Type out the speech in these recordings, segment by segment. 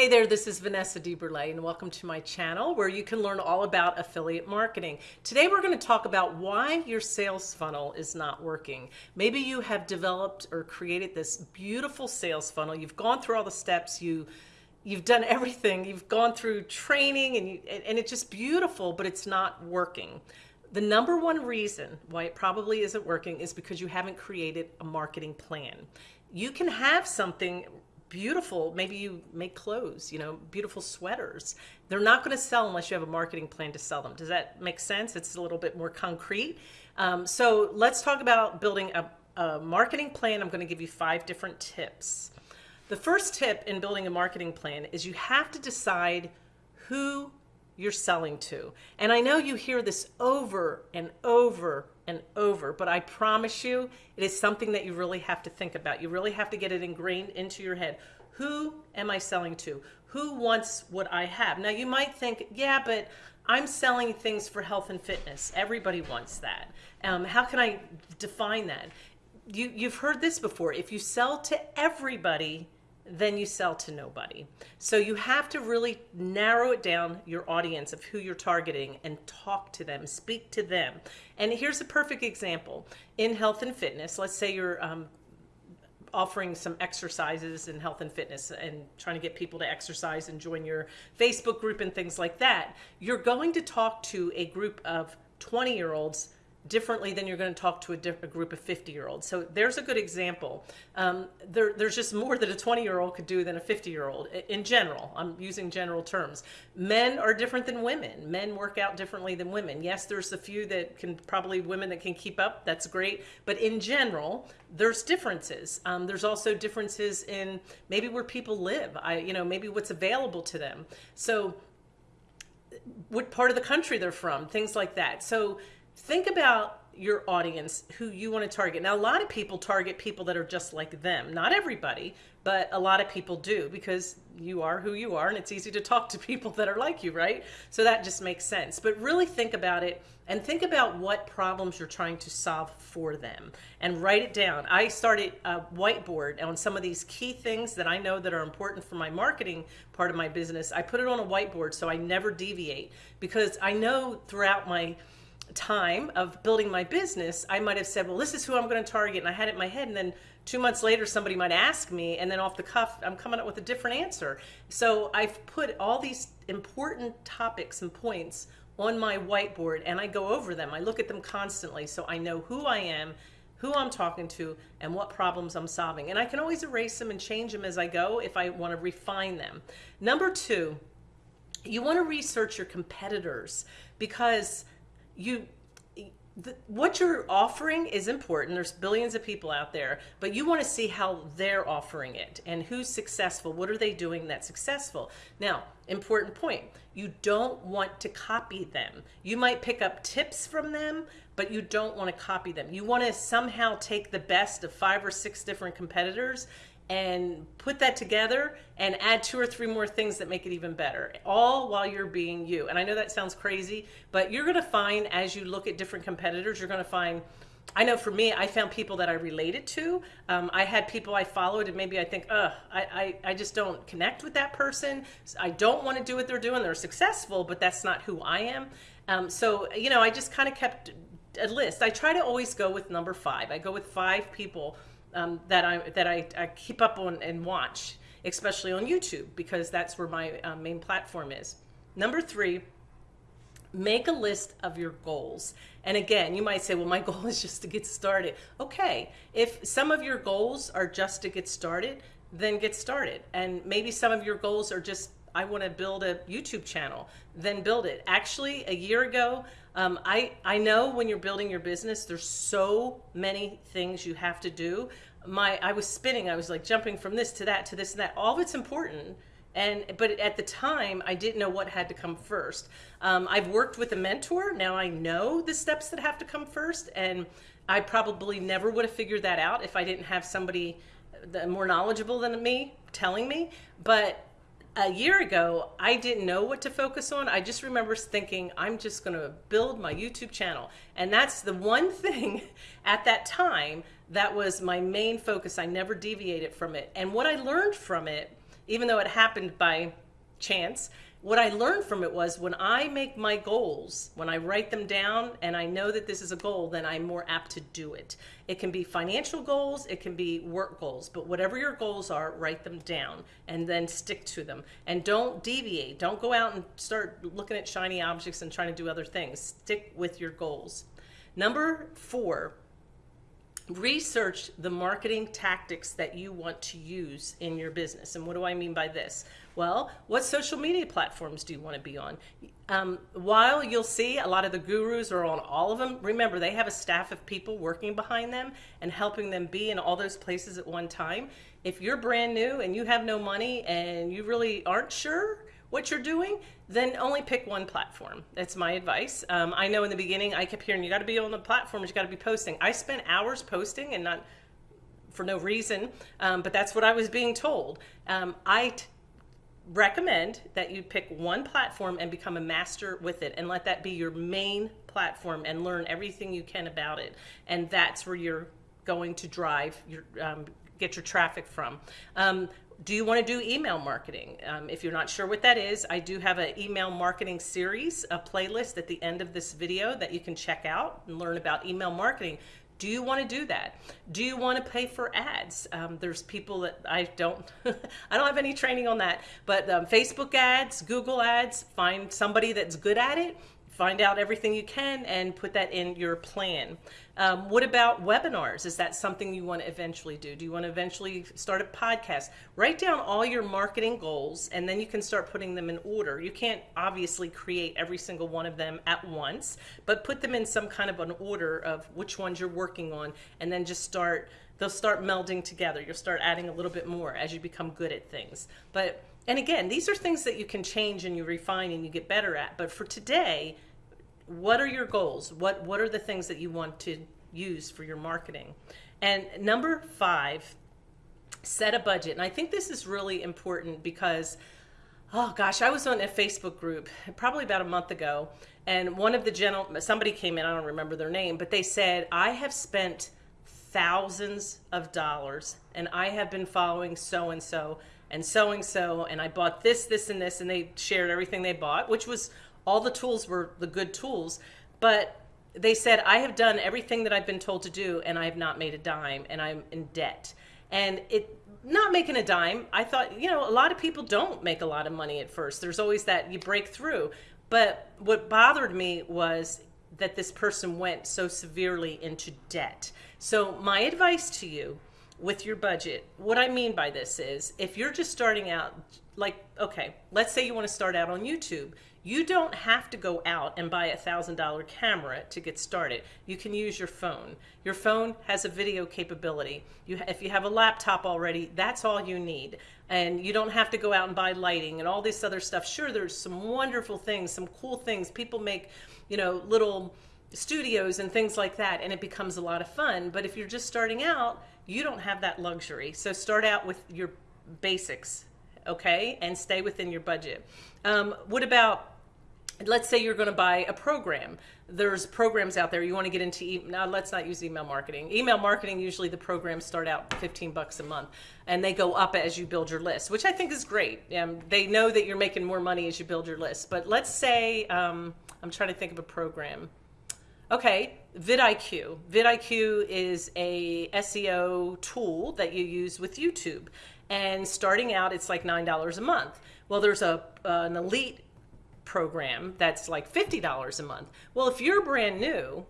Hey there, this is Vanessa DeBurle and welcome to my channel where you can learn all about affiliate marketing. Today we're going to talk about why your sales funnel is not working. Maybe you have developed or created this beautiful sales funnel. You've gone through all the steps, you you've done everything, you've gone through training and, you, and it's just beautiful, but it's not working. The number one reason why it probably isn't working is because you haven't created a marketing plan. You can have something beautiful. Maybe you make clothes, you know, beautiful sweaters. They're not going to sell unless you have a marketing plan to sell them. Does that make sense? It's a little bit more concrete. Um, so let's talk about building a, a marketing plan. I'm going to give you five different tips. The first tip in building a marketing plan is you have to decide who you're selling to. And I know you hear this over and over and over, but I promise you it is something that you really have to think about. You really have to get it ingrained into your head. Who am I selling to? Who wants what I have? Now you might think, yeah, but I'm selling things for health and fitness. Everybody wants that. Um, how can I define that? You, you've heard this before. If you sell to everybody, then you sell to nobody. So you have to really narrow it down your audience of who you're targeting and talk to them, speak to them. And here's a perfect example. In health and fitness, let's say you're um, offering some exercises in health and fitness and trying to get people to exercise and join your Facebook group and things like that, you're going to talk to a group of 20 year olds differently than you're going to talk to a, group of 50 year olds. So there's a good example. Um, there, there's just more that a 20 year old could do than a 50 year old in general. I'm using general terms. Men are different than women. Men work out differently than women. Yes, there's a few that can probably women that can keep up. That's great. But in general, there's differences. Um, there's also differences in maybe where people live. I, you know, maybe what's available to them. So what part of the country they're from, things like that. So think about your audience who you want to target. Now, a lot of people target people that are just like them. Not everybody, but a lot of people do because you are who you are and it's easy to talk to people that are like you, right? So that just makes sense. But really think about it and think about what problems you're trying to solve for them and write it down. I started a whiteboard on some of these key things that I know that are important for my marketing part of my business. I put it on a whiteboard so I never deviate because I know throughout my time of building my business, I might have said, well, this is who I'm going to target. And I had it in my head. And then two months later, somebody might ask me, and then off the cuff, I'm coming up with a different answer. So I've put all these important topics and points on my whiteboard and I go over them. I look at them constantly so I know who I am, who I'm talking to, and what problems I'm solving. And I can always erase them and change them as I go if I want to refine them. Number two, you want to research your competitors because you the, what you're offering is important. There's billions of people out there, but you want to see how they're offering it and who's successful. What are they doing that's successful? Now, important point. You don't want to copy them. You might pick up tips from them, but you don't want to copy them. You want to somehow take the best of five or six different competitors and put that together and add two or three more things that make it even better, all while you're being you. And I know that sounds crazy, but you're gonna find as you look at different competitors, you're gonna find I know for me, I found people that I related to. Um, I had people I followed, and maybe I think, ugh, I, I, I just don't connect with that person. I don't want to do what they're doing. They're successful, but that's not who I am. Um, so, you know, I just kind of kept a list. I try to always go with number five. I go with five people um, that I that I, I, keep up on and watch, especially on YouTube because that's where my uh, main platform is. Number three, make a list of your goals. And again, you might say, well, my goal is just to get started. Okay, if some of your goals are just to get started, then get started. And maybe some of your goals are just I want to build a YouTube channel, then build it. Actually, a year ago, um, I, I know when you're building your business, there's so many things you have to do. My, I was spinning, I was like jumping from this to that to this and that. All of it's important. And, but at the time, I didn't know what had to come first. Um, I've worked with a mentor. Now I know the steps that have to come first. And I probably never would have figured that out if I didn't have somebody more knowledgeable than me telling me. But a year ago, I didn't know what to focus on. I just remember thinking, I'm just going to build my YouTube channel. And that's the one thing at that time that was my main focus. I never deviated from it. And what I learned from it even though it happened by chance, what I learned from it was when I make my goals, when I write them down and I know that this is a goal, then I'm more apt to do it. It can be financial goals, it can be work goals, but whatever your goals are, write them down and then stick to them. And don't deviate. Don't go out and start looking at shiny objects and trying to do other things. Stick with your goals. Number four, research the marketing tactics that you want to use in your business. And what do I mean by this? Well, what social media platforms do you want to be on? Um, while you'll see a lot of the gurus are on all of them, remember they have a staff of people working behind them and helping them be in all those places at one time. If you're brand new and you have no money and you really aren't sure what you're doing, then only pick one platform. That's my advice. Um, I know in the beginning I kept hearing you got to be on the platforms, you got to be posting. I spent hours posting and not for no reason, um, but that's what I was being told. Um, I recommend that you pick one platform and become a master with it and let that be your main platform and learn everything you can about it. And that's where you're going to drive your um, get your traffic from. Um, do you want to do email marketing? Um, if you're not sure what that is, I do have an email marketing series, a playlist at the end of this video that you can check out and learn about email marketing. Do you want to do that? Do you want to pay for ads? Um, there's people that I don't, I don't have any training on that, but um, Facebook ads, Google ads, find somebody that's good at it find out everything you can and put that in your plan. Um, what about webinars? Is that something you want to eventually do? Do you want to eventually start a podcast? Write down all your marketing goals and then you can start putting them in order. You can't obviously create every single one of them at once, but put them in some kind of an order of which ones you're working on and then just start they'll start melding together. You'll start adding a little bit more as you become good at things. But and again, these are things that you can change and you refine and you get better at. But for today, what are your goals? What, what are the things that you want to use for your marketing? And number five, set a budget. And I think this is really important because, oh gosh, I was on a Facebook group probably about a month ago. And one of the gentlemen, somebody came in, I don't remember their name, but they said, I have spent thousands of dollars and I have been following so and so and so and so and I bought this, this, and this, and they shared everything they bought, which was all the tools were the good tools, but they said, I have done everything that I've been told to do and I have not made a dime and I'm in debt. And it, not making a dime, I thought, you know, a lot of people don't make a lot of money at first. There's always that you break through. But what bothered me was that this person went so severely into debt. So, my advice to you with your budget, what I mean by this is if you're just starting out, like, okay, let's say you want to start out on YouTube you don't have to go out and buy a thousand dollar camera to get started. You can use your phone. Your phone has a video capability. You, if you have a laptop already, that's all you need. And you don't have to go out and buy lighting and all this other stuff. Sure, there's some wonderful things, some cool things. People make, you know, little studios and things like that, and it becomes a lot of fun. But if you're just starting out, you don't have that luxury. So start out with your basics, okay, and stay within your budget. Um, what about let's say you're going to buy a program. There's programs out there you want to get into e- now let's not use email marketing. Email marketing usually the programs start out 15 bucks a month and they go up as you build your list which i think is great. Um, they know that you're making more money as you build your list but let's say um, i'm trying to think of a program. Okay vidiq. vidiq is a seo tool that you use with youtube and starting out it's like nine dollars a month well there's a uh, an elite program that's like $50 a month. Well, if you're brand new,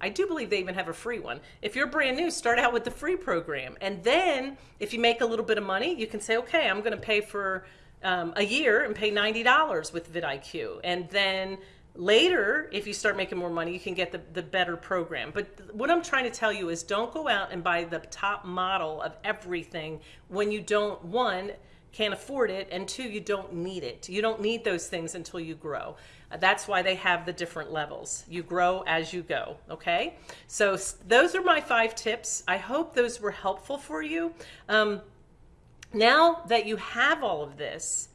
I do believe they even have a free one. If you're brand new, start out with the free program. And then if you make a little bit of money, you can say, okay, I'm going to pay for um, a year and pay $90 with vidIQ. And then later, if you start making more money, you can get the, the better program. But what I'm trying to tell you is don't go out and buy the top model of everything when you don't, one, can't afford it, and two, you don't need it. You don't need those things until you grow. Uh, that's why they have the different levels. You grow as you go, okay? So those are my five tips. I hope those were helpful for you. Um, now that you have all of this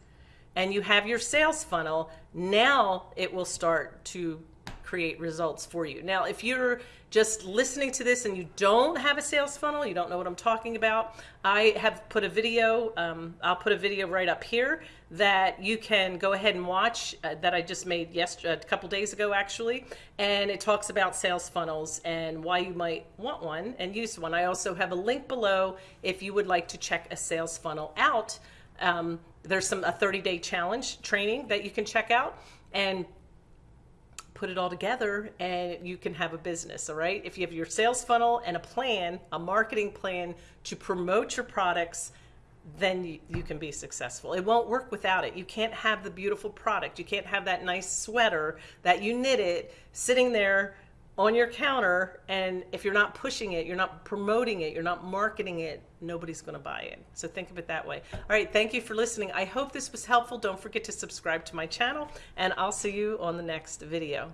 and you have your sales funnel, now it will start to create results for you. Now, if you're just listening to this and you don't have a sales funnel, you don't know what I'm talking about, I have put a video, um, I'll put a video right up here that you can go ahead and watch uh, that I just made yesterday, a couple days ago actually, and it talks about sales funnels and why you might want one and use one. I also have a link below if you would like to check a sales funnel out. Um, there's some a 30 day challenge training that you can check out and put it all together and you can have a business all right? If you have your sales funnel and a plan a marketing plan to promote your products then you, you can be successful. It won't work without it. You can't have the beautiful product. You can't have that nice sweater that you knitted sitting there on your counter and if you're not pushing it you're not promoting it you're not marketing it nobody's going to buy it. So think of it that way. All right thank you for listening. I hope this was helpful. Don't forget to subscribe to my channel and i'll see you on the next video